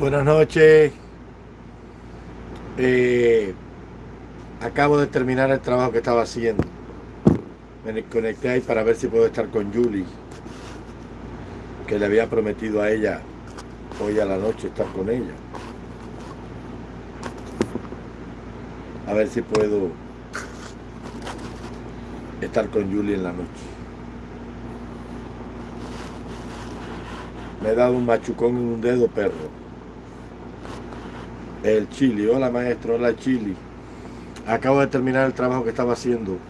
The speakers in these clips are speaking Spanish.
Buenas noches. Eh, acabo de terminar el trabajo que estaba haciendo. Me conecté ahí para ver si puedo estar con Julie, que le había prometido a ella hoy a la noche estar con ella. A ver si puedo estar con Julie en la noche. Me he dado un machucón en un dedo, perro. El Chili. Hola, maestro. Hola, Chili. Acabo de terminar el trabajo que estaba haciendo.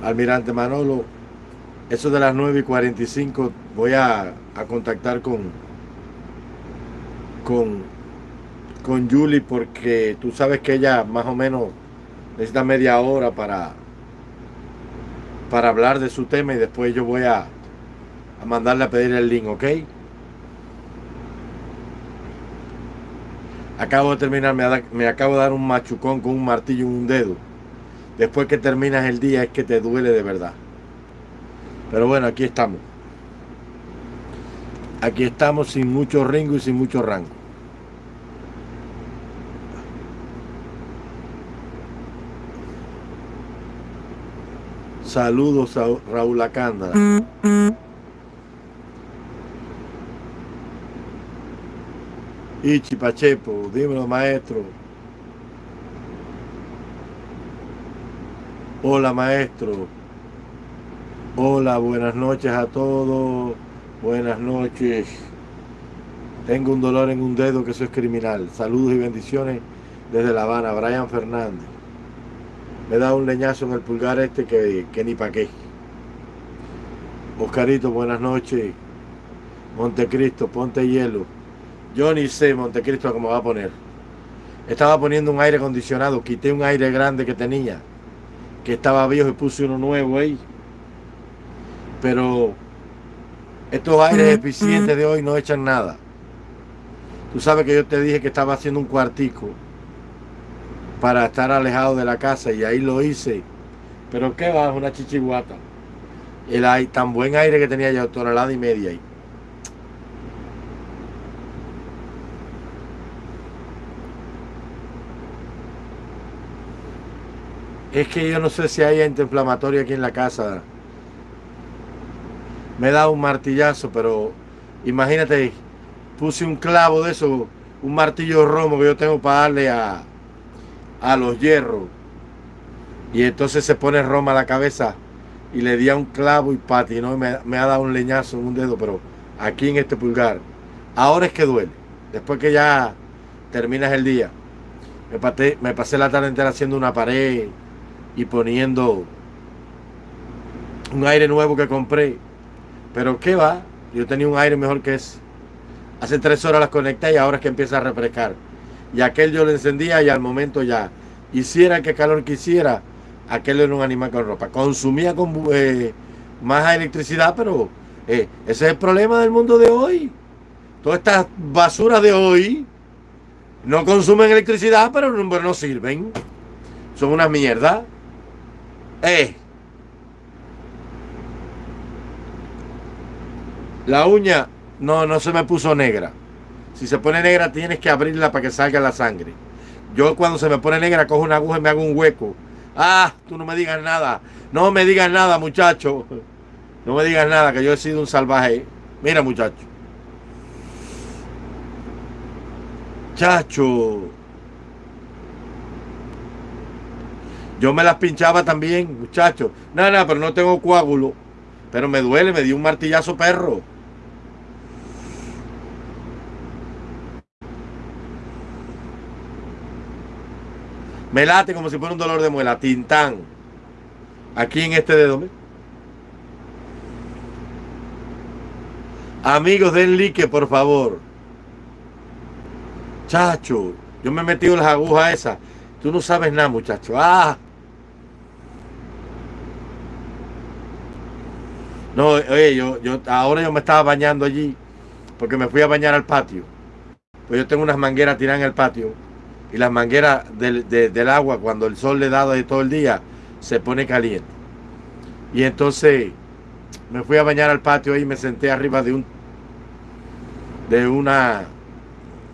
Almirante Manolo, eso de las 9 y 45 voy a, a contactar con, con, con Julie porque tú sabes que ella más o menos necesita media hora para, para hablar de su tema y después yo voy a, a mandarle a pedir el link, ¿ok? Acabo de terminar, me, acabo de dar un machucón con un martillo en un dedo. Después que terminas el día es que te duele de verdad. Pero bueno, aquí estamos. Aquí estamos sin mucho ringo y sin mucho rango. Saludos a Raúl Acanda. Ichi Pachepo, dímelo maestro. Hola maestro. Hola, buenas noches a todos. Buenas noches. Tengo un dolor en un dedo que eso es criminal. Saludos y bendiciones desde La Habana. Brian Fernández. Me da un leñazo en el pulgar este que, que ni pa' qué. Oscarito, buenas noches. Montecristo, ponte hielo. Yo ni sé Montecristo cómo va a poner. Estaba poniendo un aire acondicionado, quité un aire grande que tenía, que estaba viejo y puse uno nuevo ahí. Pero estos aires eficientes de hoy no echan nada. Tú sabes que yo te dije que estaba haciendo un cuartico para estar alejado de la casa y ahí lo hice. Pero qué va, una chichiguata. El tan buen aire que tenía yo, tonelada y media ahí. Es que yo no sé si hay antiinflamatorio aquí en la casa. Me da un martillazo, pero imagínate, puse un clavo de eso, un martillo romo que yo tengo para darle a, a los hierros. Y entonces se pone Roma a la cabeza y le di a un clavo y patinó y me, ha dado un leñazo en un dedo, pero aquí en este pulgar. Ahora es que duele. Después que ya terminas el día. Me, me pasé la tarde entera haciendo una pared y poniendo un aire nuevo que compré. Pero ¿qué va? Yo tenía un aire mejor que ese. Hace tres horas las conecté y ahora es que empieza a refrescar. Y aquel yo lo encendía y al momento ya, hiciera que calor quisiera, aquel era un animal con ropa. Consumía con, eh, más electricidad, pero eh, ese es el problema del mundo de hoy. Todas estas basuras de hoy no consumen electricidad, pero no, no sirven. Son una mierda. Eh. La uña no, no se me puso negra. Si se pone negra tienes que abrirla para que salga la sangre. Yo cuando se me pone negra cojo una aguja y me hago un hueco. Ah, tú no me digas nada. No me digas nada, muchacho. No me digas nada, que yo he sido un salvaje. Mira, muchacho. Chacho. Yo me las pinchaba también, muchachos. No, no, pero no tengo coágulo. Pero me duele, me dio un martillazo perro. Me late como si fuera un dolor de muela. Tintán. Aquí en este dedo. Amigos, den like, por favor. Chacho, yo me he metido las agujas esas. Tú no sabes nada, muchacho. Ah, No, oye, yo, yo ahora yo me estaba bañando allí porque me fui a bañar al patio. Pues yo tengo unas mangueras tiradas en el patio y las mangueras del, del agua cuando el sol le da de todo el día se pone caliente. Y entonces me fui a bañar al patio y me senté arriba de un de una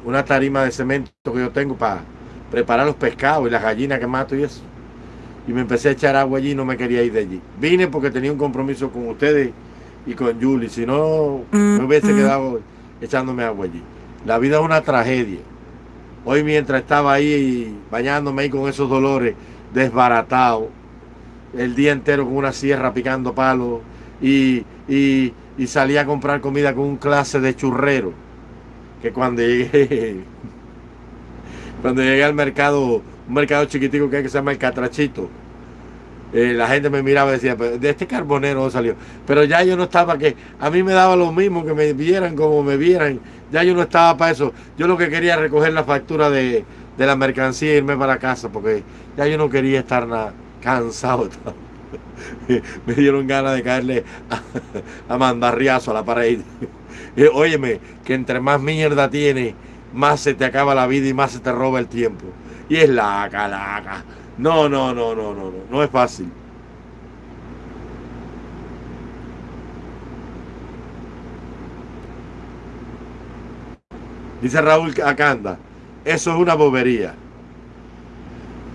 una tarima de cemento que yo tengo para preparar los pescados y las gallinas que mato y eso. Y me empecé a echar agua allí y no me quería ir de allí. Vine porque tenía un compromiso con ustedes y con Julie. Si no, me hubiese quedado echándome agua allí. La vida es una tragedia. Hoy mientras estaba ahí bañándome ahí con esos dolores, desbaratado, el día entero con una sierra picando palos y, y, y salí a comprar comida con un clase de churrero. Que cuando llegué, cuando llegué al mercado, un mercado chiquitico que, hay que se llama el Catrachito, eh, la gente me miraba y decía, de este carbonero no salió. Pero ya yo no estaba que, a mí me daba lo mismo que me vieran como me vieran. Ya yo no estaba para eso. Yo lo que quería era recoger la factura de, la mercancía e irme para casa, porque ya yo no quería estar nada cansado. me dieron ganas de caerle a, mandar riazo a la pared. óyeme, que entre más mierda tiene, más se te acaba la vida y más se te roba el tiempo. Y es la calaca. No, no, no, no, no, no, no es fácil. Dice Raúl Acanda, eso es una bobería.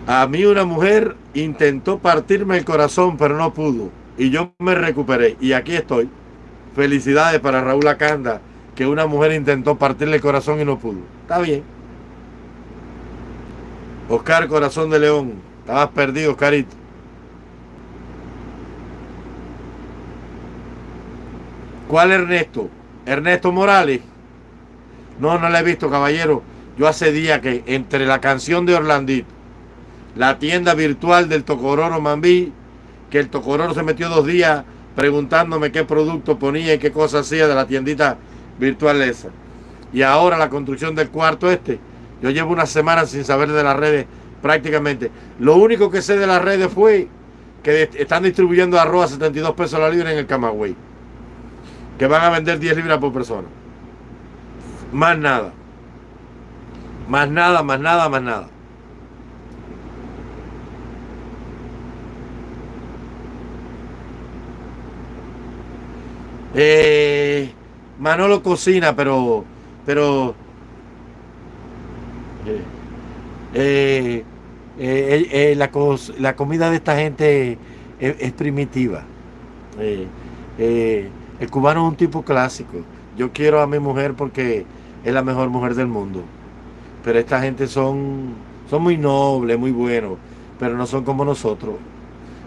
A mí una mujer intentó partirme el corazón, pero no pudo. Y yo me recuperé. Y aquí estoy. Felicidades para Raúl Acanda, que una mujer intentó partirle el corazón y no pudo. Está bien. Oscar Corazón de León, Estabas perdido, Carito. ¿Cuál Ernesto? Ernesto Morales. No, no la he visto, caballero. Yo hace días que entre la canción de Orlandito, la tienda virtual del Tocororo Mambí, que el Tocororo se metió dos días preguntándome qué producto ponía y qué cosa hacía de la tiendita virtual esa. Y ahora la construcción del cuarto este. Yo llevo una semana sin saber de las redes prácticamente. Lo único que sé de las redes fue que están distribuyendo arroz a 72 pesos la libra en el Camagüey. Que van a vender 10 libras por persona. Más nada. Más nada, más nada, más nada. Eh, Manolo cocina, pero, pero, eh, eh eh, la, comida de esta gente es, primitiva. El cubano es un tipo clásico. Yo quiero a mi mujer porque es la mejor mujer del mundo. Pero esta gente son, son muy nobles, muy buenos, pero no son como nosotros.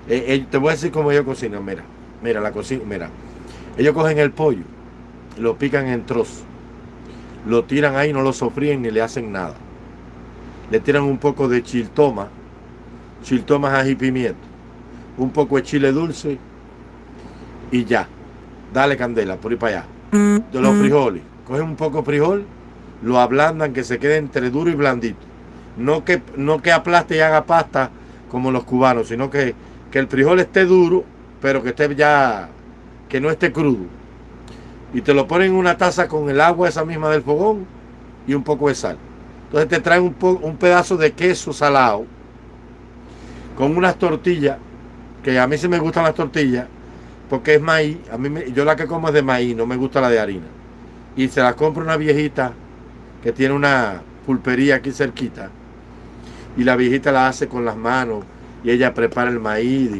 te voy a decir cómo ellos cocinan. Mira, mira la cocina, mira. Ellos cogen el pollo, lo pican en trozos, lo tiran ahí, no lo sofríen ni le hacen nada le tiran un poco de chiltoma, chiltomas ají pimiento, un poco de chile dulce y ya. Dale candela, por ir para allá. De los frijoles, cogen un poco de frijol, lo ablandan que se quede entre duro y blandito. No que, no que aplaste y haga pasta como los cubanos, sino que, que el frijol esté duro, pero que esté ya, que no esté crudo. Y te lo ponen en una taza con el agua esa misma del fogón y un poco de sal. Entonces te traen un, un pedazo de queso salado con unas tortillas, que a mí sí me gustan las tortillas, porque es maíz. A mí yo la que como es de maíz, no me gusta la de harina. Y se la compra una viejita que tiene una pulpería aquí cerquita. Y la viejita la hace con las manos y ella prepara el maíz,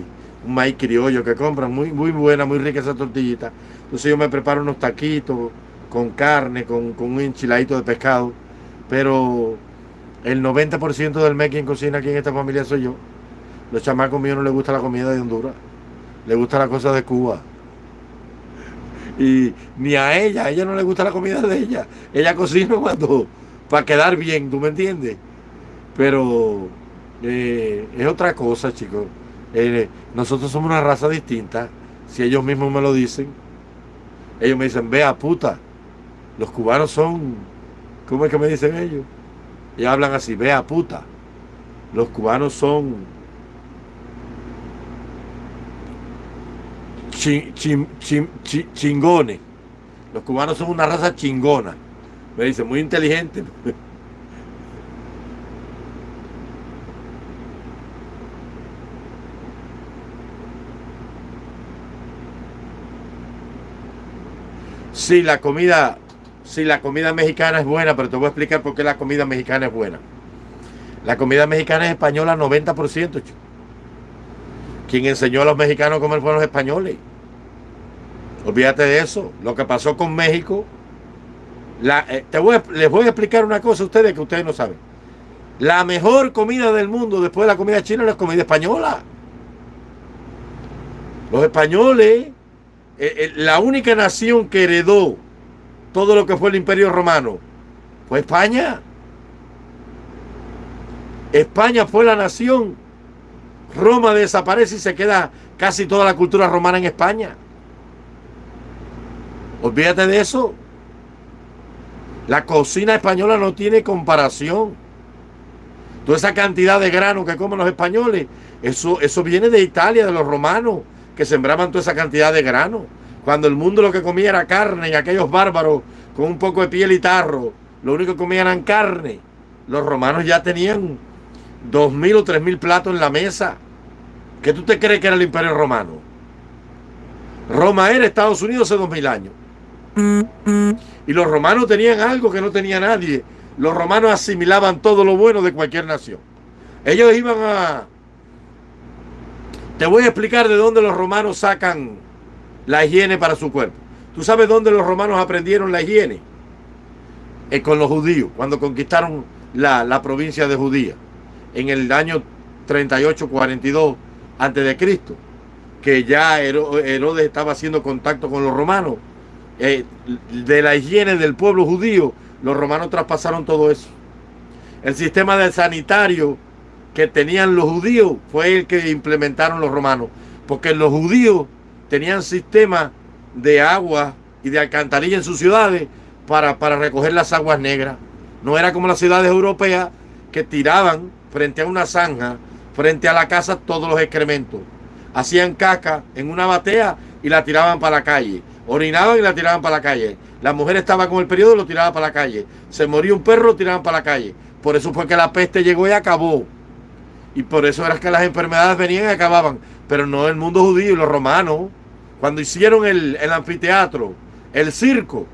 un maíz criollo que compran, muy, muy buena, muy rica esa tortillita. Entonces yo me preparo unos taquitos con carne, con, con un enchiladito de pescado pero el 90% del mes quien cocina aquí en esta familia soy yo. Los chamacos míos no les gusta la comida de Honduras. Les gusta la cosa de Cuba. Y ni a ella, a ella no le gusta la comida de ella. Ella cocina cuando, para quedar bien, ¿tú me entiendes? Pero eh, es otra cosa, chicos. Eh, nosotros somos una raza distinta. Si ellos mismos me lo dicen, ellos me dicen, vea puta, los cubanos son ¿Cómo es que me dicen ellos? Y hablan así, vea puta. Los cubanos son chingones. Los cubanos son una raza chingona. Me dicen, muy inteligente. Sí, la comida si la comida mexicana es buena, pero te voy a explicar por qué la comida mexicana es buena. La comida mexicana es española 90%. Chico. Quien enseñó a los mexicanos a comer fueron los españoles. Olvídate de eso. Lo que pasó con México. La, eh, te voy les voy a explicar una cosa a ustedes que ustedes no saben. La mejor comida del mundo después de la comida china es la comida española. Los españoles, eh, eh, la única nación que heredó todo lo que fue el imperio romano fue España. España fue la nación. Roma desaparece y se queda casi toda la cultura romana en España. Olvídate de eso. La cocina española no tiene comparación. Toda esa cantidad de grano que comen los españoles, eso, eso viene de Italia, de los romanos, que sembraban toda esa cantidad de grano. Cuando el mundo lo que comía era carne y aquellos bárbaros con un poco de piel y tarro, lo único que comían eran carne. Los romanos ya tenían dos mil o tres mil platos en la mesa. ¿Qué tú te crees que era el imperio romano? Roma era Estados Unidos hace dos mil años. Y los romanos tenían algo que no tenía nadie. Los romanos asimilaban todo lo bueno de cualquier nación. Ellos iban a... Te voy a explicar de dónde los romanos sacan la higiene para su cuerpo. ¿Tú sabes dónde los romanos aprendieron la higiene? Es con los judíos, cuando conquistaron la, la provincia de Judía, en el año 38-42 antes de Cristo, que ya Herodes estaba haciendo contacto con los romanos eh, de la higiene del pueblo judío, los romanos traspasaron todo eso. El sistema del sanitario que tenían los judíos fue el que implementaron los romanos, porque los judíos tenían sistema de agua y de alcantarilla en sus ciudades para, para recoger las aguas negras. No era como las ciudades europeas que tiraban frente a una zanja, frente a la casa, todos los excrementos. Hacían caca en una batea y la tiraban para la calle orinaban y la tiraban para la calle. La mujer estaba con el periodo y lo tiraba para la calle. Se moría un perro, lo tiraban para la calle. Por eso fue que la peste llegó y acabó. Y por eso era que las enfermedades venían y acababan. Pero no el mundo judío y los romanos. Cuando hicieron el, el anfiteatro, el circo,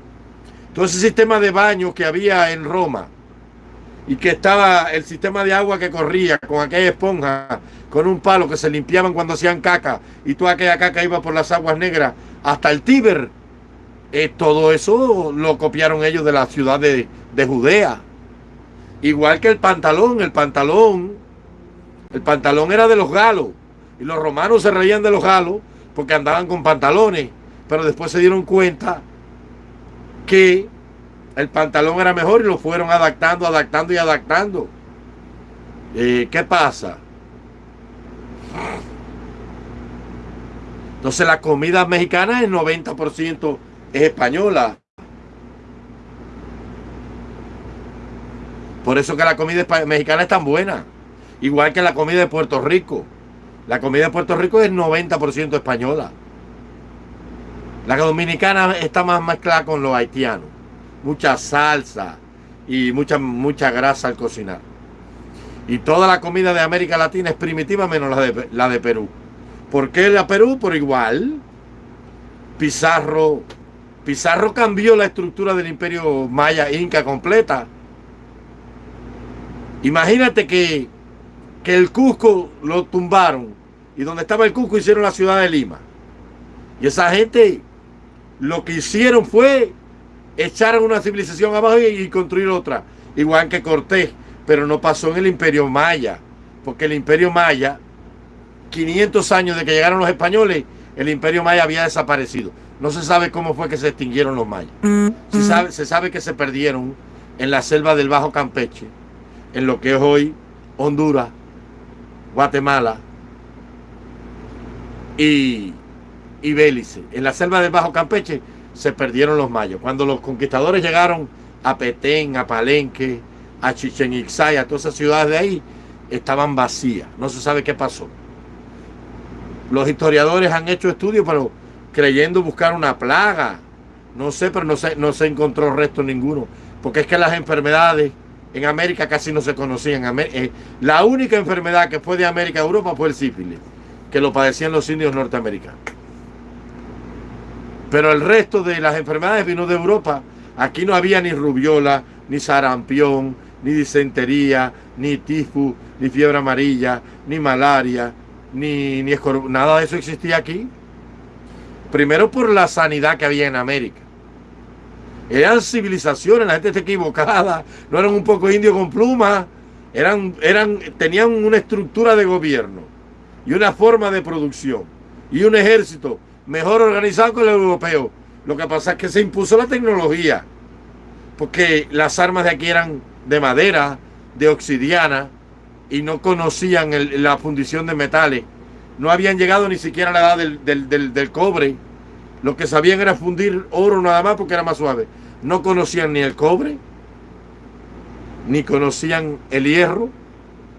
todo ese sistema de baños que había en Roma y que estaba el sistema de agua que corría con aquella esponja, con un palo que se limpiaban cuando hacían caca y toda aquella caca iba por las aguas negras hasta el Tíber. Eh, todo eso lo copiaron ellos de la ciudad de, de Judea. Igual que el pantalón, el pantalón, el pantalón era de los galos. Y los romanos se reían de los galos porque andaban con pantalones. Pero después se dieron cuenta que el pantalón era mejor y lo fueron adaptando, adaptando y adaptando. Eh, ¿Qué pasa? Entonces la comida mexicana el 90% es española. Por eso que la comida mexicana es tan buena. Igual que la comida de Puerto Rico. La comida de Puerto Rico es 90% española. La dominicana está más mezclada con los haitianos. Mucha salsa y mucha, grasa al cocinar. Y toda la comida de América Latina es primitiva menos la de, la de Perú. ¿Por qué la Perú? Por igual. Pizarro, Pizarro cambió la estructura del imperio maya inca completa. Imagínate que, que el Cusco lo tumbaron y donde estaba el Cusco hicieron la ciudad de Lima. Y esa gente lo que hicieron fue echar una civilización abajo y, y construir otra. Igual que Cortés, pero no pasó en el imperio maya, porque el imperio maya 500 años de que llegaron los españoles, el imperio maya había desaparecido. No se sabe cómo fue que se extinguieron los mayas. Se sabe, se sabe que se perdieron en la selva del Bajo Campeche, en lo que es hoy Honduras, Guatemala y, y Bélice. En la selva del Bajo Campeche se perdieron los mayas. Cuando los conquistadores llegaron a Petén, a Palenque, a Chichen Itzá a todas esas ciudades de ahí, estaban vacías. No se sabe qué pasó. Los historiadores han hecho estudios, pero creyendo buscar una plaga. No sé, pero no se, no se encontró resto ninguno. Porque es que las enfermedades en América casi no se conocían. Eh, la única enfermedad que fue de América a Europa fue el sífilis, que lo padecían los indios norteamericanos. Pero el resto de las enfermedades vino de Europa Aquí no había ni rubiola, ni sarampión, ni disentería, ni tifus, ni fiebre amarilla, ni malaria, ni, nada de eso existía aquí. Primero por la sanidad que había en América. Eran civilizaciones, la gente está equivocada, no eran un poco indios con plumas, eran, eran, tenían una estructura de gobierno y una forma de producción y un ejército mejor organizado que el europeo. Lo que pasa es que se impuso la tecnología, porque las armas de aquí eran de madera, de obsidiana, y no conocían la fundición de metales. No habían llegado ni siquiera a la edad del, del cobre. Lo que sabían era fundir oro nada más porque era más suave. No conocían ni el cobre, ni conocían el hierro.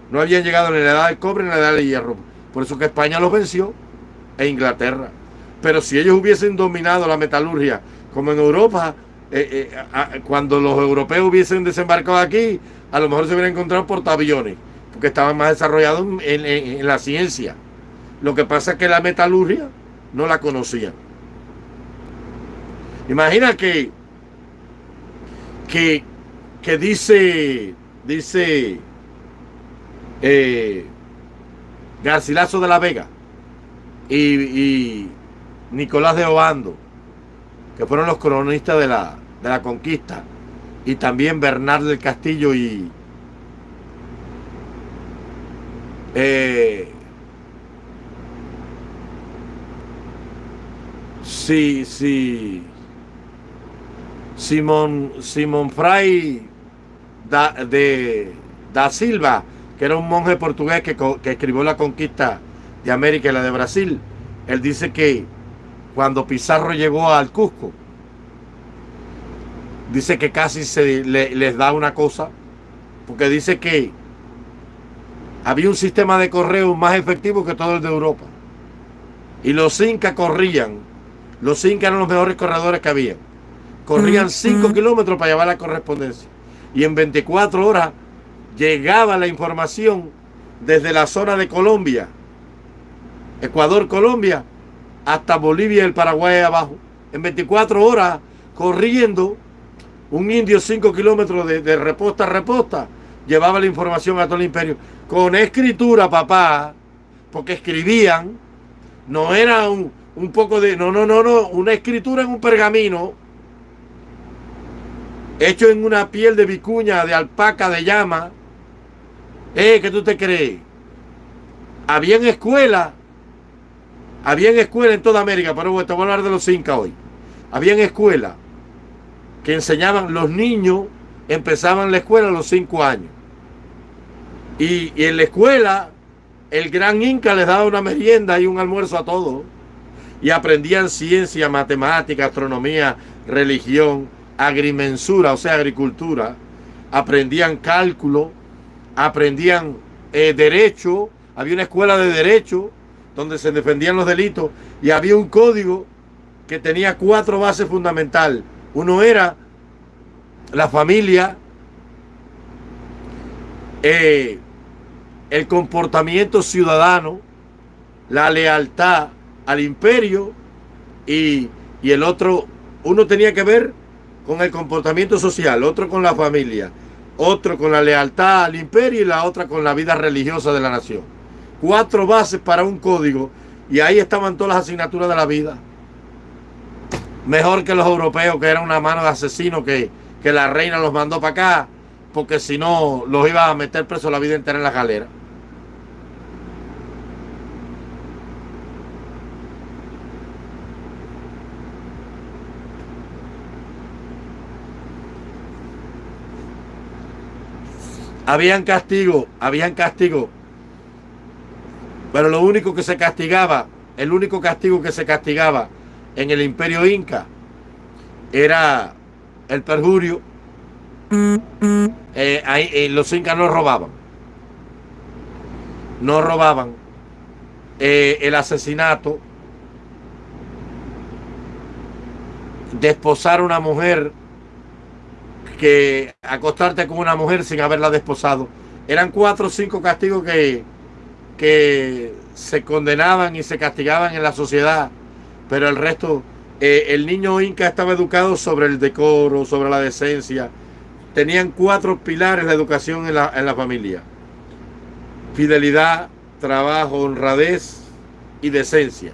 No habían llegado ni la edad del cobre ni la edad del hierro. Por eso que España los venció e Inglaterra. Pero si ellos hubiesen dominado la metalurgia como en Europa, eh, eh, cuando los europeos hubiesen desembarcado aquí, a lo mejor se hubieran encontrado portaaviones, porque estaban más desarrollados en, la ciencia. Lo que pasa es que la metalurgia no la conocían. Imagina que, que, que dice, dice eh, Garcilaso de la Vega y Nicolás de Obando, que fueron los cronistas de la, de la conquista, y también Bernardo del Castillo y eh, sí, sí, Simón, Simón Fray da, de, da Silva, que era un monje portugués que, que escribió la conquista de América y la de Brasil. Él dice que cuando Pizarro llegó al Cusco. Dice que casi se les da una cosa, porque dice que había un sistema de correo más efectivo que todo el de Europa. Y los incas corrían, los incas eran los mejores corredores que había. Corrían 5 kilómetros para llevar la correspondencia. Y en 24 horas llegaba la información desde la zona de Colombia, Ecuador, Colombia, hasta Bolivia y el Paraguay abajo. En 24 horas, corriendo, un indio 5 kilómetros de, reposta a reposta, llevaba la información a todo el imperio. Con escritura, papá, porque escribían, no era un, un poco de... No, no, no, no, una escritura en un pergamino, hecho en una piel de vicuña, de alpaca, de llama. Eh, ¿qué tú te crees? Había en escuela habían escuelas en toda América, pero bueno, te voy a hablar de los incas hoy. Habían escuelas que enseñaban, los niños empezaban la escuela a los cinco años. Y, en la escuela, el gran Inca les daba una merienda y un almuerzo a todos. Y aprendían ciencia, matemática, astronomía, religión, agrimensura, o sea, agricultura. Aprendían cálculo, aprendían eh, derecho. Había una escuela de derecho donde se defendían los delitos y había un código que tenía cuatro bases fundamentales. Uno era la familia, eh, el comportamiento ciudadano, la lealtad al imperio y, y el otro, uno tenía que ver con el comportamiento social, otro con la familia, otro con la lealtad al imperio y la otra con la vida religiosa de la nación cuatro bases para un código y ahí estaban todas las asignaturas de la vida. Mejor que los europeos, que eran una mano de asesinos que, que la reina los mandó para acá, porque si no los iba a meter preso la vida entera en la galera. Habían castigo, habían castigo pero lo único que se castigaba, el único castigo que se castigaba en el imperio inca era el perjurio. Eh, eh, los incas no robaban. No robaban. Eh, el asesinato. Desposar a una mujer. Que acostarte con una mujer sin haberla desposado. Eran cuatro o cinco castigos que, que se condenaban y se castigaban en la sociedad, pero el resto eh, el niño inca estaba educado sobre el decoro, sobre la decencia. Tenían cuatro pilares la educación en la, en la familia. Fidelidad, trabajo, honradez y decencia.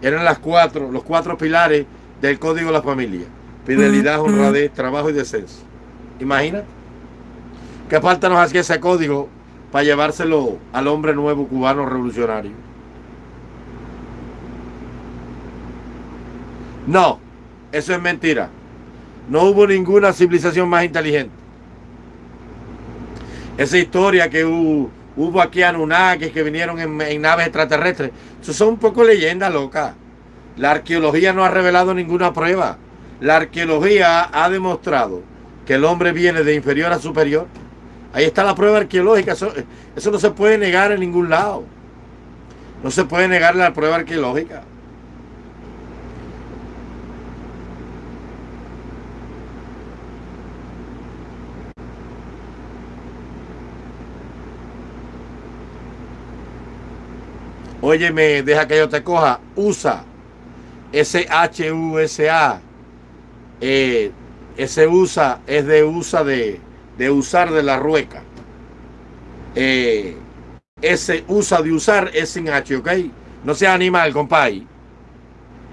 Eran las cuatro, los cuatro pilares del código de la familia. Fidelidad, honradez, trabajo y decencia. Imagínate. ¿Qué falta nos hacía ese código para llevárselo al hombre nuevo cubano revolucionario? No, eso es mentira. No hubo ninguna civilización más inteligente. Esa historia que hubo, aquí Anunnakis que vinieron en, naves extraterrestres, eso son un poco leyendas locas. La arqueología no ha revelado ninguna prueba. La arqueología ha demostrado que el hombre viene de inferior a superior. Ahí está la prueba arqueológica. Eso, no se puede negar en ningún lado. No se puede negar la prueba arqueológica. Óyeme, deja que yo te coja. USA. S-H-U-S-A. Eh, ese USA es de usa de, de usar de la rueca. Eh, ese usa de usar es sin H, ¿ok? No sea animal, compadre.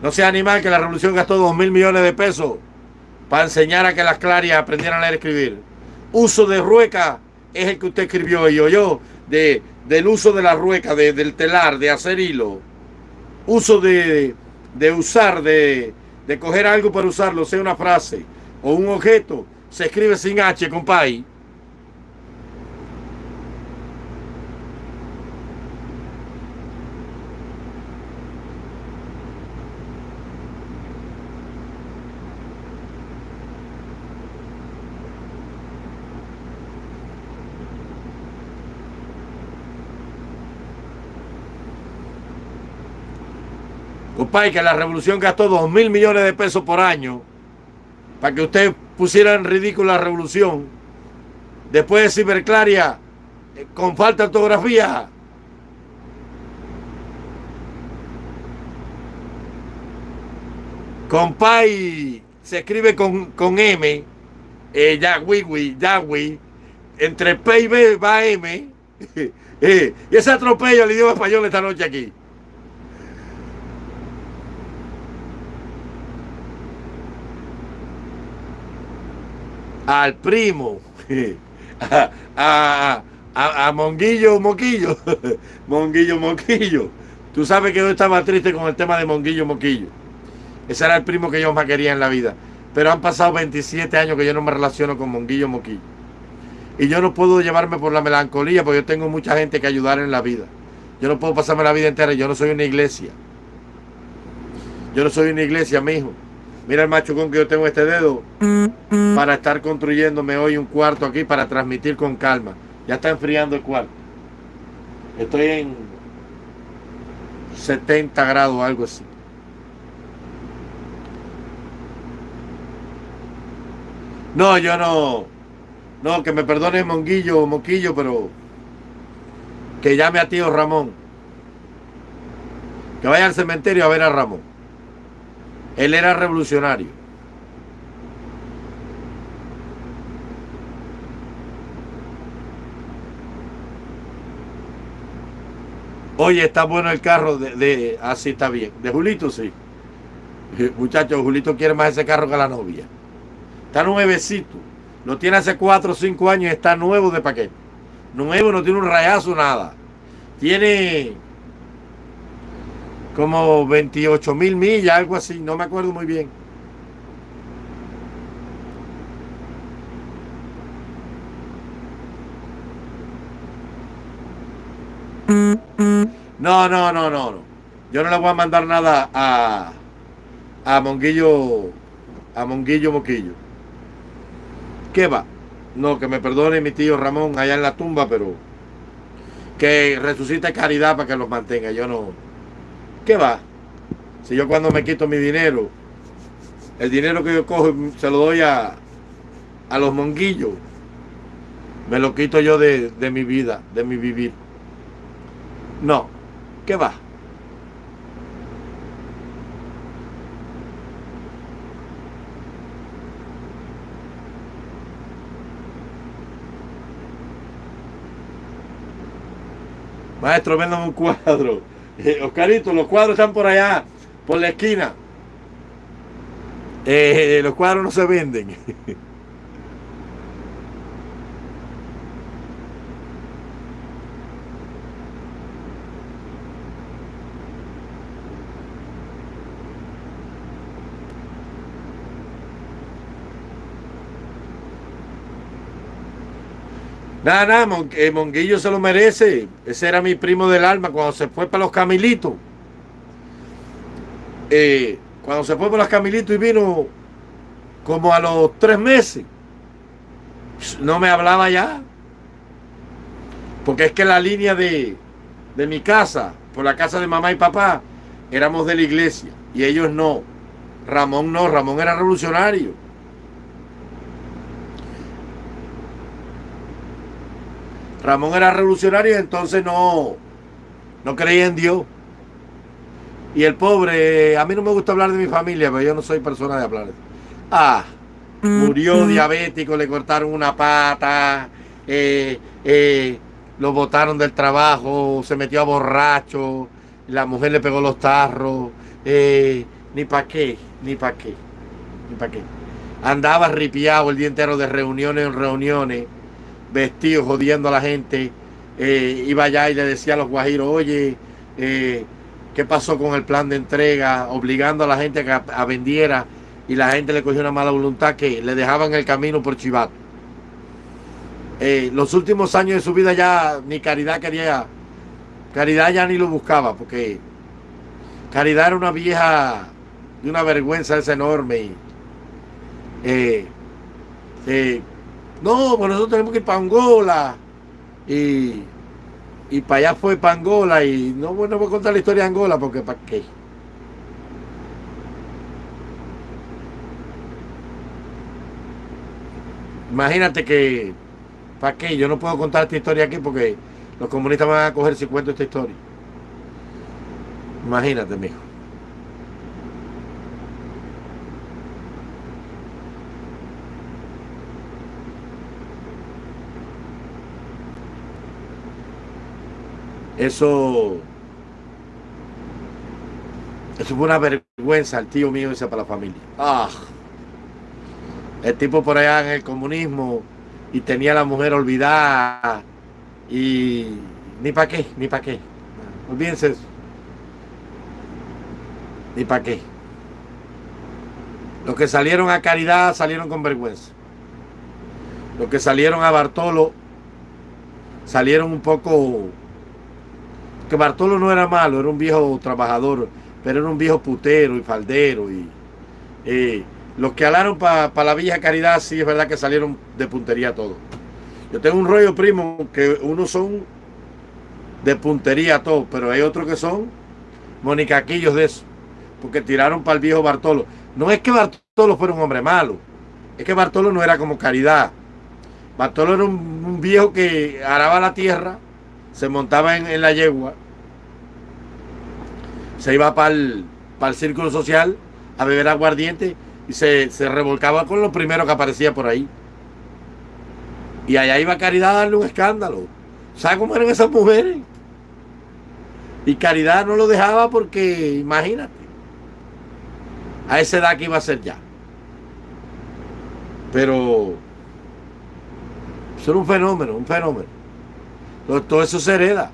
No sea animal que la revolución gastó dos mil millones de pesos para enseñar a que las clarias aprendieran a leer y escribir. Uso de rueca es el que usted escribió y yo, yo de del uso de la rueca, del telar, de hacer hilo, uso de, de usar, de, de, coger algo para usarlo, sea una frase o un objeto, se escribe sin H, compay. que la revolución gastó dos mil millones de pesos por año para que usted pusiera en ridículo la revolución. Después de Ciberclaria, eh, con falta de ortografía. Compay se escribe con, con M, eh, Yahweh, Yahweh, entre P y B va M. Eh, y ese atropello al idioma español esta noche aquí. Al primo, a, a, Monguillo Moquillo, Monguillo Moquillo. Tú sabes que yo estaba triste con el tema de Monguillo Moquillo. Ese era el primo que yo más quería en la vida. Pero han pasado 27 años que yo no me relaciono con Monguillo Moquillo. Y yo no puedo llevarme por la melancolía porque yo tengo mucha gente que ayudar en la vida. Yo no puedo pasarme la vida entera. Yo no soy una iglesia. Yo no soy una iglesia, mi hijo. Mira el machucón que yo tengo este dedo para estar construyéndome hoy un cuarto aquí para transmitir con calma. Ya está enfriando el cuarto. Estoy en 70 grados, algo así. No, yo no. No, que me perdone Monguillo o Moquillo, pero que llame a tío Ramón. Que vaya al cementerio a ver a Ramón. Él era revolucionario. Oye, está bueno el carro de, así está bien. De Julito sí. Muchachos, Julito quiere más ese carro que la novia. Está nuevecito. Lo tiene hace 4 o 5 años y está nuevo de paquete. Nuevo, no tiene un rayazo, nada. Tiene como 28 mil millas, algo así, no me acuerdo muy bien. No, no, no, no, no. Yo no le voy a mandar nada a, a Monguillo, a Monguillo Moquillo. ¿Qué va? No, que me perdone mi tío Ramón allá en la tumba, pero que resucite caridad para que los mantenga. Yo no, ¿Qué va? Si yo cuando me quito mi dinero, el dinero que yo cojo se lo doy a, a los monguillos, me lo quito yo de, de mi vida, de mi vivir. No, ¿qué va? Maestro, véndame un cuadro. Eh, Oscarito, los cuadros están por allá, por la esquina. Eh, los cuadros no se venden. Nada, nada, eh, Monguillo se lo merece. Ese era mi primo del alma cuando se fue para los Camilitos. Eh, cuando se fue para los Camilitos y vino como a los tres meses, no me hablaba ya. Porque es que la línea de, de mi casa, por la casa de mamá y papá, éramos de la iglesia y ellos no. Ramón no, Ramón era revolucionario. Ramón era revolucionario y entonces no, no creía en Dios. Y el pobre, a mí no me gusta hablar de mi familia, pero yo no soy persona de hablar. Ah, murió diabético, le cortaron una pata, eh, eh, lo botaron del trabajo, se metió a borracho, la mujer le pegó los tarros, eh, ni para qué, ni para qué, ni para qué. Andaba ripiado el día entero de reuniones en reuniones vestido jodiendo a la gente. Eh, iba allá y le decía a los guajiros, oye, eh, ¿qué pasó con el plan de entrega? Obligando a la gente a a vendiera y la gente le cogió una mala voluntad que le dejaban el camino por chivato. Eh, los últimos años de su vida ya ni Caridad quería, Caridad ya ni lo buscaba porque Caridad era una vieja de una vergüenza esa enorme. Y, no, pues nosotros tenemos que ir para Angola. Y, y para allá fue para Angola. Y no, bueno, voy a contar la historia de Angola porque ¿para qué? Imagínate que, ¿para qué? Yo no puedo contar esta historia aquí porque los comunistas van a coger si cuento esta historia. Imagínate, mijo. Eso, eso fue una vergüenza al tío mío ese para la familia. Ah, el tipo por allá en el comunismo y tenía a la mujer olvidada y ni para qué, ni para qué. Olvídense eso. Ni para qué. Los que salieron a Caridad salieron con vergüenza. Los que salieron a Bartolo salieron un poco Bartolo no era malo, era un viejo trabajador, pero era un viejo putero y faldero. Y eh, los que alaron para la Villa Caridad, sí es verdad que salieron de puntería todos. Yo tengo un rollo primo que unos son de puntería todos, pero hay otros que son monicaquillos de eso, porque tiraron para el viejo Bartolo. No es que Bartolo fuera un hombre malo, es que Bartolo no era como Caridad. Bartolo era un viejo que araba la tierra se montaba en, la yegua, se iba para el, círculo social a beber aguardiente y se, revolcaba con lo primero que aparecía por ahí. Y allá iba Caridad a darle un escándalo. ¿Sabes cómo eran esas mujeres? Y Caridad no lo dejaba porque, imagínate, a esa edad que iba a ser ya. Pero eso era un fenómeno, un fenómeno. Todo eso se hereda.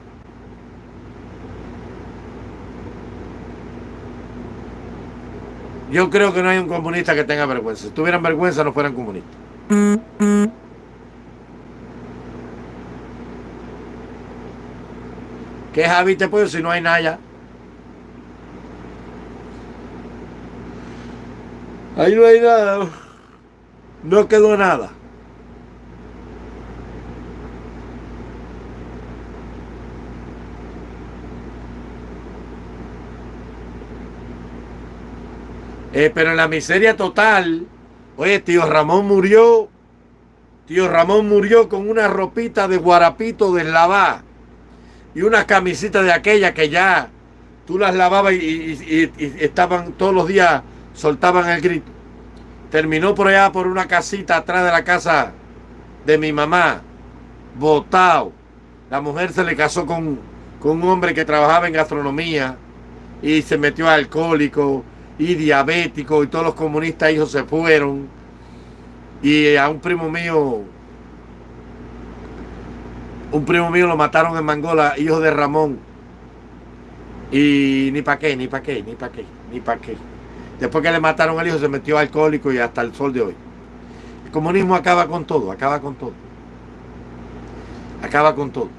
Yo creo que no hay un comunista que tenga vergüenza. Si tuvieran vergüenza no fueran comunistas. ¿Qué Javi te puedo si no hay nada Ahí no hay nada. No quedó nada. Eh, pero en la miseria total, oye, tío Ramón murió, tío Ramón murió con una ropita de guarapito deslavada y una camisita de aquella que ya tú las lavabas y, estaban todos los días, soltaban el grito. Terminó por allá por una casita atrás de la casa de mi mamá, botado. La mujer se le casó con, con un hombre que trabajaba en gastronomía y se metió alcohólico y diabético y todos los comunistas hijos se fueron y a un primo mío un primo mío lo mataron en Mangola, hijo de Ramón. Y ni pa' qué, ni pa' qué, ni pa' qué, ni pa' qué. Después que le mataron al hijo se metió alcohólico y hasta el sol de hoy. El comunismo acaba con todo, acaba con todo. Acaba con todo.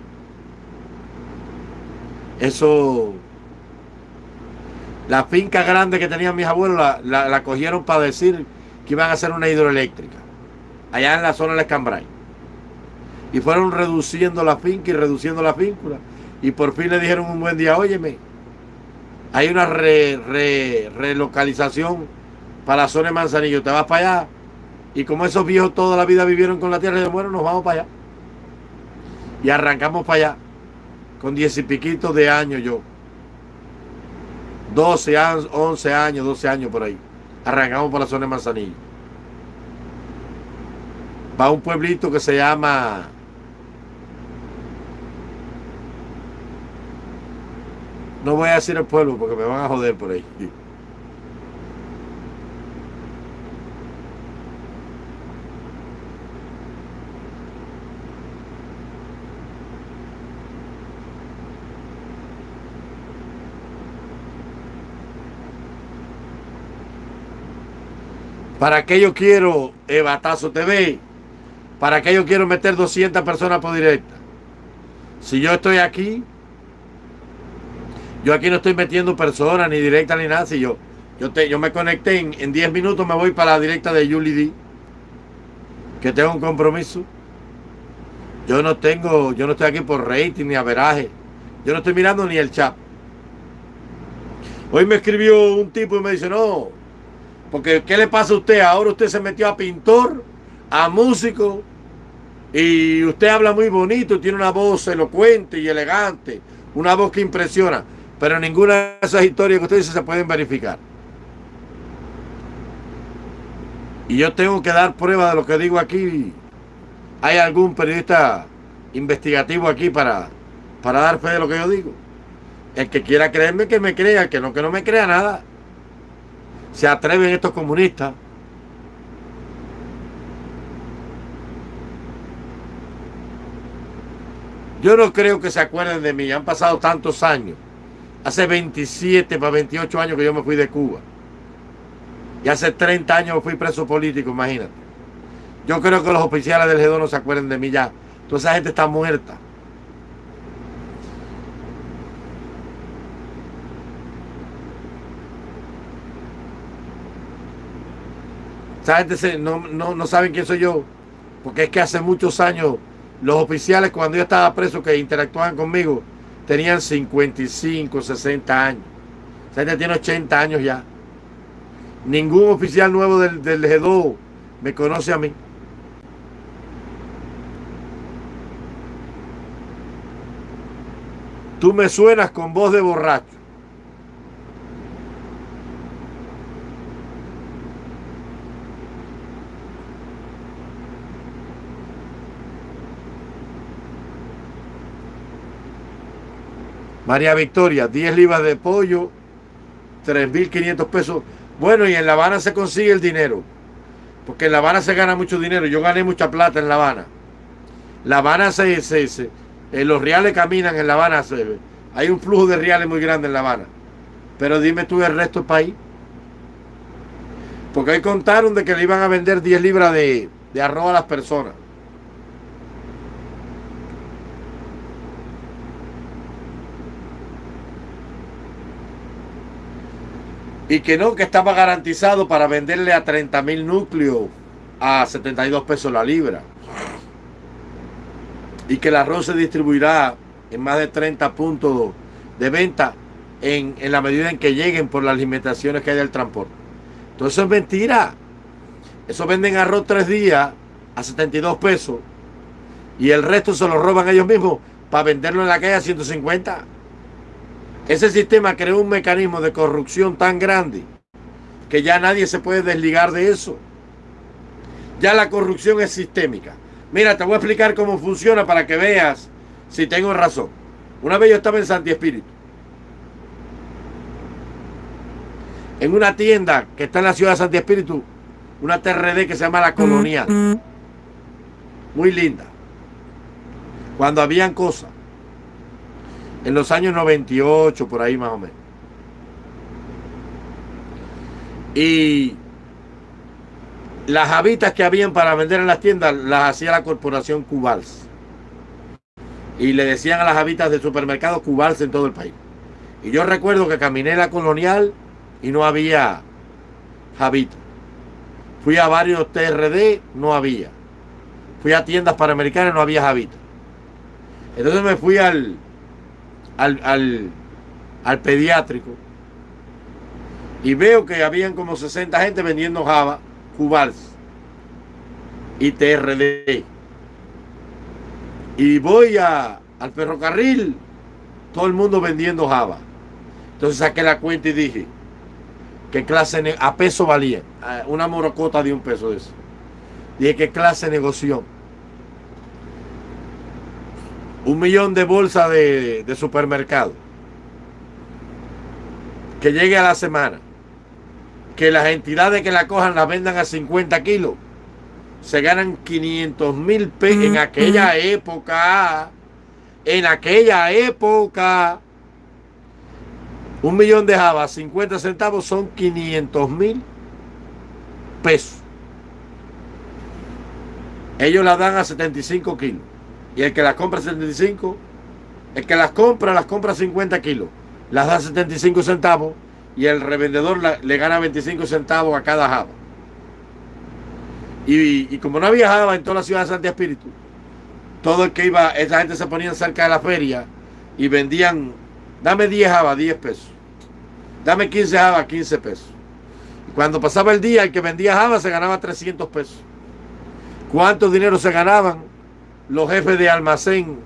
Eso la finca grande que tenían mis abuelos la, cogieron para decir que iban a hacer una hidroeléctrica. Allá en la zona de Escambray. Y fueron reduciendo la finca y reduciendo la finca. Y por fin le dijeron un buen día, óyeme, hay una relocalización para la zona de Manzanillo. Te vas para allá. Y como esos viejos toda la vida vivieron con la tierra, de bueno, nos vamos para allá. Y arrancamos para allá. Con diez y piquitos de años yo. 12 años, 11 años, 12 años por ahí. Arrancamos por la zona de Manzanillo. Va a un pueblito que se llama No voy a decir el pueblo porque me van a joder por ahí. ¿Para qué yo quiero Ebatazo TV? ¿Para qué yo quiero meter 200 personas por directa? Si yo estoy aquí, yo aquí no estoy metiendo personas, ni directa, ni nada. Si yo, yo, te, yo me conecté en, 10 minutos, me voy para la directa de Julie D. Que tengo un compromiso. Yo no tengo, yo no estoy aquí por rating ni averaje. Yo no estoy mirando ni el chat. Hoy me escribió un tipo y me dice, no, porque, ¿qué le pasa a usted? Ahora usted se metió a pintor, a músico, y usted habla muy bonito, tiene una voz elocuente y elegante, una voz que impresiona, pero ninguna de esas historias que usted dice se pueden verificar. Y yo tengo que dar prueba de lo que digo aquí. ¿Hay algún periodista investigativo aquí para, para dar fe de lo que yo digo? El que quiera creerme, que me crea, que no, que no me crea nada se atreven estos comunistas Yo no creo que se acuerden de mí. Han pasado tantos años. Hace 27 para 28 años que yo me fui de Cuba. Y hace 30 años fui preso político, imagínate. Yo creo que los oficiales del G2 no se acuerden de mí ya. Toda esa gente está muerta. No, no, saben quién soy yo. Porque es que hace muchos años los oficiales cuando yo estaba preso que interactuaban conmigo tenían 55, 60 años. Esa gente tiene 80 años ya. Ningún oficial nuevo del, del G2 me conoce a mí. Tú me suenas con voz de borracho. María Victoria, 10 libras de pollo, 3.500 pesos. Bueno, y en La Habana se consigue el dinero. Porque en La Habana se gana mucho dinero. Yo gané mucha plata en La Habana. La Habana se... se, eh, los reales caminan en La Habana. hay un flujo de reales muy grande en La Habana. Pero dime tú el resto del país. Porque ahí contaron de que le iban a vender 10 libras de, de arroz a las personas. Y que no, que estaba garantizado para venderle a 30 mil núcleos a 72 pesos la libra. Y que el arroz se distribuirá en más de 30 puntos de venta en, en la medida en que lleguen por las limitaciones que hay del transporte. Entonces eso es mentira. Eso venden arroz tres días a 72 pesos y el resto se lo roban ellos mismos para venderlo en la calle a 150. Ese sistema creó un mecanismo de corrupción tan grande que ya nadie se puede desligar de eso. Ya la corrupción es sistémica. Mira, te voy a explicar cómo funciona para que veas si tengo razón. Una vez yo estaba en Santi Espíritu. En una tienda que está en la ciudad de Santi Espíritu, una TRD que se llama La Colonial. Muy linda. Cuando habían cosas. En los años 98, por ahí más o menos. Y las habitas que habían para vender en las tiendas las hacía la corporación Cubals. Y le decían a las habitas de supermercados Cubals en todo el país. Y yo recuerdo que caminé la colonial y no había Javita. Fui a varios TRD, no había. Fui a tiendas panamericanas, no había Javita. Entonces me fui al, al, al, al pediátrico y veo que habían como 60 gente vendiendo Java, Cubals y TRD. Y voy a, al ferrocarril, todo el mundo vendiendo Java. Entonces saqué la cuenta y dije, ¿qué clase a peso valía? Una morocota de un peso eso. Dije, ¿qué clase de negocio? Un millón de bolsas de, de supermercado. Que llegue a la semana que las entidades que la cojan la vendan a 50 kilos, se ganan 500 mil pesos en aquella época. En aquella época, un millón de jabas, 50 centavos son 500 mil pesos. Ellos la dan a 75 kilos. Y el que las compra a 75, el que las compra, las compra a 50 kilos. Las da 75 centavos y el revendedor le gana 25 centavos a cada java. Y, como no había java en toda la ciudad de Santi Espíritu, todo el que iba, esa gente se ponía cerca de la feria y vendían, dame 10 java, 10 pesos. Dame 15 java, 15 pesos. Y cuando pasaba el día, el que vendía java se ganaba 300 pesos. ¿Cuánto dinero se ganaban los jefes de almacén,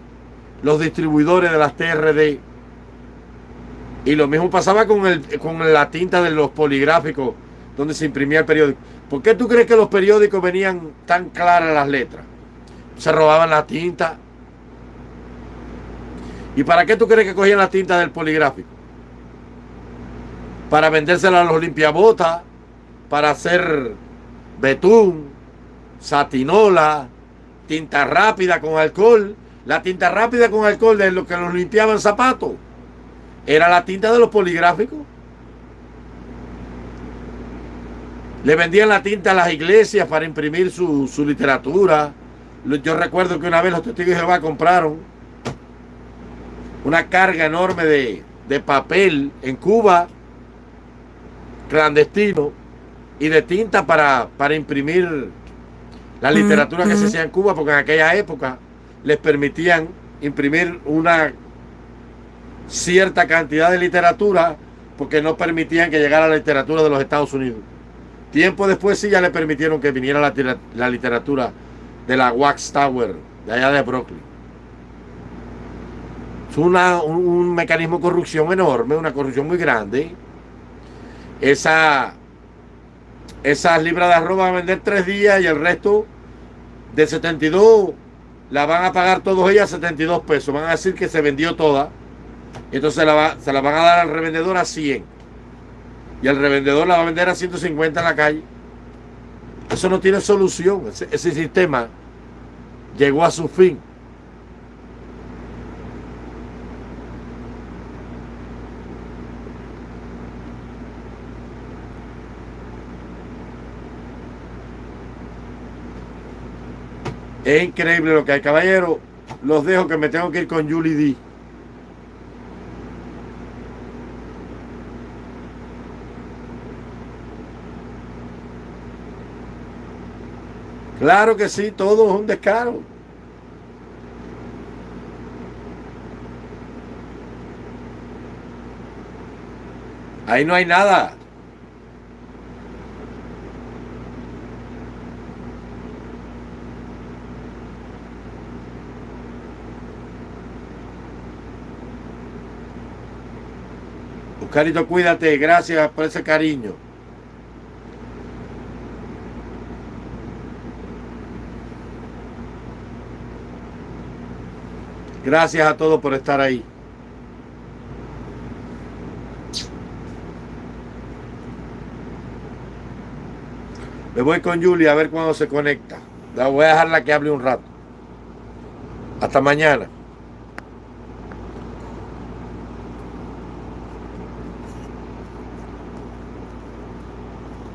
los distribuidores de las TRD? Y lo mismo pasaba con, el, con la tinta de los poligráficos donde se imprimía el periódico. ¿Por qué tú crees que los periódicos venían tan claras las letras? Se robaban la tinta. ¿Y para qué tú crees que cogían la tinta del poligráfico? Para vendérsela a los limpiabotas, para hacer betún, satinola, tinta rápida con alcohol. La tinta rápida con alcohol de lo que los limpiaban zapatos era la tinta de los poligráficos. Le vendían la tinta a las iglesias para imprimir su, literatura. Yo recuerdo que una vez los testigos de Jehová compraron una carga enorme de, de papel en Cuba, clandestino, y de tinta para, para imprimir la literatura que se hacía en Cuba, porque en aquella época les permitían imprimir una cierta cantidad de literatura porque no permitían que llegara la literatura de los Estados Unidos. Tiempo después sí ya le permitieron que viniera la, literatura de la Wax Tower, de allá de Brooklyn. Es una, un, mecanismo de corrupción enorme, una corrupción muy grande. Esa, esas libras de arroz van a vender tres días y el resto de 72 la van a pagar todos ellas 72 pesos. Van a decir que se vendió toda entonces se la, se la van a dar al revendedor a 100. Y el revendedor la va a vender a 150 en la calle. Eso no tiene solución. Ese, sistema llegó a su fin. Es increíble lo que hay, caballero. Los dejo que me tengo que ir con Julie D. Claro que sí, todo es un descaro. Ahí no hay nada. Carito, cuídate. Gracias por ese cariño. Gracias a todos por estar ahí. Me voy con Julia a ver cuándo se conecta. La voy a dejarla que hable un rato. Hasta mañana.